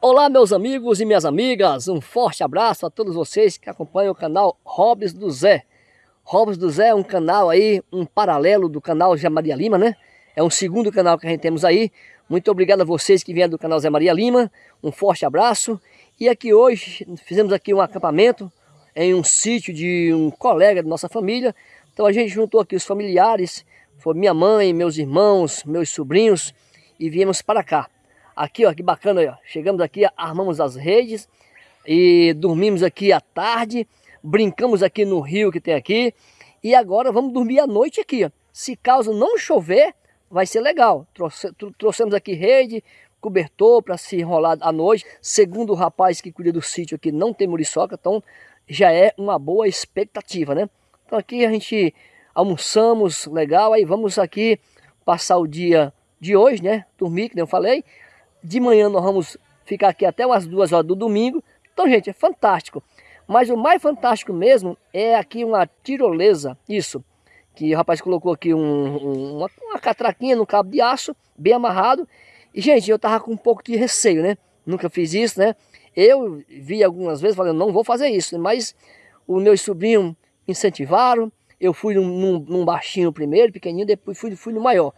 Olá meus amigos e minhas amigas, um forte abraço a todos vocês que acompanham o canal Robes do Zé. Robes do Zé é um canal aí, um paralelo do canal Zé Maria Lima, né? É um segundo canal que a gente temos aí. Muito obrigado a vocês que vieram do canal Zé Maria Lima, um forte abraço. E aqui hoje fizemos aqui um acampamento em um sítio de um colega da nossa família. Então a gente juntou aqui os familiares, foi minha mãe, meus irmãos, meus sobrinhos e viemos para cá. Aqui, ó, que bacana, ó. Chegamos aqui, armamos as redes e dormimos aqui à tarde, brincamos aqui no rio que tem aqui e agora vamos dormir à noite aqui, ó. Se caso não chover, vai ser legal. Trouxe, trouxemos aqui rede, cobertor para se enrolar à noite. Segundo o rapaz que cuida do sítio aqui, não tem muriçoca, então já é uma boa expectativa, né? Então aqui a gente almoçamos, legal, aí vamos aqui passar o dia de hoje, né? Dormir, que nem eu falei. De manhã nós vamos ficar aqui até umas duas horas do domingo. Então, gente, é fantástico. Mas o mais fantástico mesmo é aqui uma tirolesa, isso. Que o rapaz colocou aqui um, um, uma, uma catraquinha no cabo de aço, bem amarrado. E, gente, eu tava com um pouco de receio, né? Nunca fiz isso, né? Eu vi algumas vezes falando, não vou fazer isso. Mas os meus sobrinhos incentivaram. Eu fui num, num, baixinho primeiro, pequenininho, depois fui, fui no maior.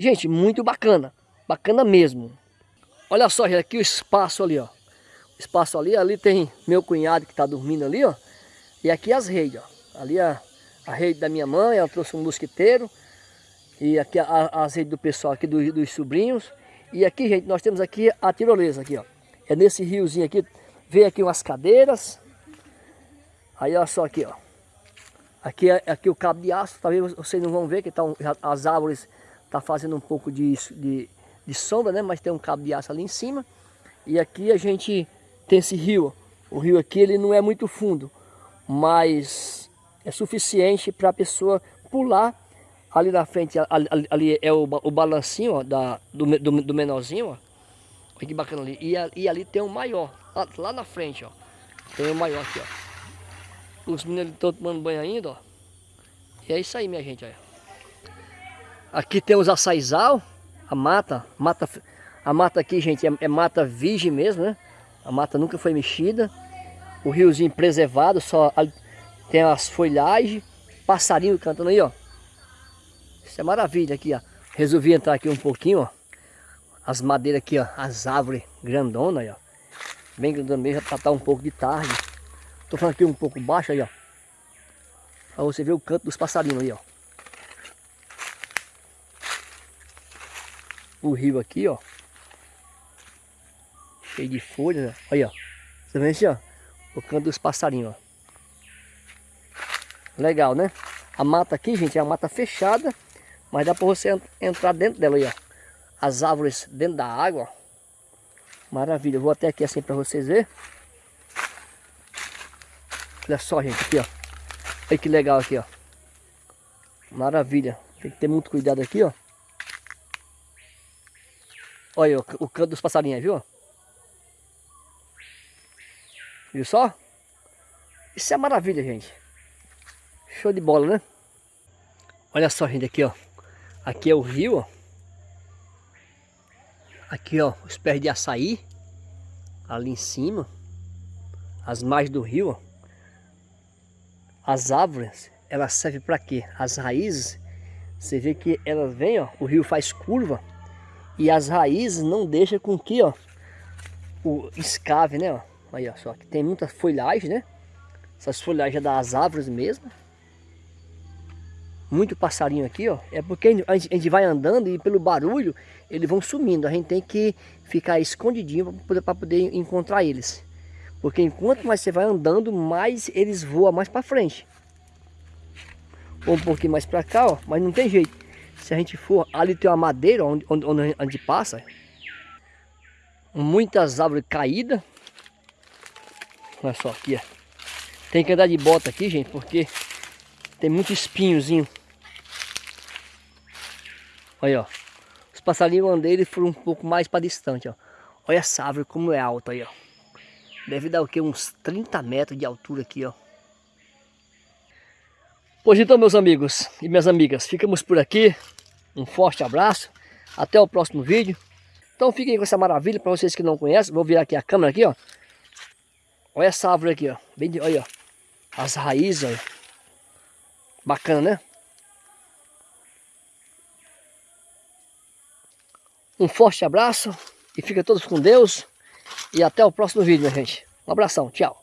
Gente, muito bacana. Bacana mesmo. Olha só, gente, aqui o espaço ali, ó. O espaço ali, ali tem meu cunhado que tá dormindo ali, ó. E aqui as redes, ó. Ali a, a rede da minha mãe, ela trouxe um mosquiteiro. E aqui a, a, as redes do pessoal aqui, do, dos sobrinhos. E aqui, gente, nós temos aqui a tirolesa aqui, ó. É nesse riozinho aqui, veio aqui umas cadeiras. Aí, olha só aqui, ó. Aqui, é, aqui o cabo de aço, talvez vocês não vão ver que tá um, as árvores Tá fazendo um pouco de, de, de sombra, né? Mas tem um cabo de aço ali em cima. E aqui a gente tem esse rio. O rio aqui ele não é muito fundo, mas é suficiente para a pessoa pular ali na frente. Ali, ali é o, o balancinho ó, da, do, do, do menorzinho. Ó. Olha que bacana ali. E, e ali tem o maior, lá, lá, na frente. ó. Tem o maior aqui. ó. Os meninos estão tomando banho ainda. ó. E é isso aí, minha gente. Olha. Aqui temos a saizal, a mata, mata a mata aqui, gente, é, é, mata virgem mesmo, né? A mata nunca foi mexida. O riozinho preservado, só tem as folhagens, passarinho cantando aí, ó. Isso é maravilha aqui, ó. Resolvi entrar aqui um pouquinho, ó. As madeiras aqui, ó, as árvores grandonas aí, ó. Bem grandona mesmo, já tá, tá um pouco de tarde. Tô falando aqui um pouco baixo aí, ó. Pra você ver o canto dos passarinhos aí, ó. o rio aqui, ó. Cheio de folhas, ó. Aí, ó. Você vê assim, ó. O canto dos passarinhos, ó. Legal, né? A mata aqui, gente, é uma mata fechada. Mas dá pra você entrar dentro dela aí, ó. As árvores dentro da água. Maravilha. Eu vou até aqui assim pra vocês verem. Olha só, gente, aqui, ó. Olha que legal aqui, ó. Maravilha. Tem que ter muito cuidado aqui, ó. Olha o, o canto dos passarinhos, viu? Viu só? Isso é maravilha, gente. Show de bola, né? Olha só, gente, aqui, ó. Aqui é o rio, ó. Aqui, ó, os pés de açaí. Ali em cima. As margens do rio, ó. As árvores, elas servem para quê? As raízes, você vê que elas vêm, ó. O rio faz curva e as raízes não deixam com que, ó, o escave, né, ó. Aí, ó, só que tem muita folhagem, né? Essas folhagens das árvores mesmo. Muito passarinho aqui, ó. É porque a gente, vai andando e pelo barulho eles vão sumindo. A gente tem que ficar escondidinho para poder, poder encontrar eles. Porque enquanto mais você vai andando, mais eles voam mais para frente. Ou um pouquinho mais para cá, ó. Mas não tem jeito. Se a gente for, ali tem uma madeira onde, onde, onde a gente passa. Muitas árvores caídas. Olha só aqui, ó. Tem que andar de bota aqui, gente, porque tem muito espinhozinho. Olha, ó. Os passarinhos andei, eles foram um pouco mais para distante, ó. Olha essa árvore como é alta aí, ó. Deve dar o quê? Uns 30 metros de altura aqui, ó. Pois então, meus amigos e minhas amigas, ficamos por aqui. Um forte abraço. Até o próximo vídeo. Então fiquem com essa maravilha para vocês que não conhecem. Vou virar aqui a câmera aqui, ó. Olha essa árvore aqui, ó. Bem de, olha, ó. As raízes, olha. Bacana, né? Um forte abraço e fica todos com Deus. E até o próximo vídeo, minha gente. Um abração, tchau.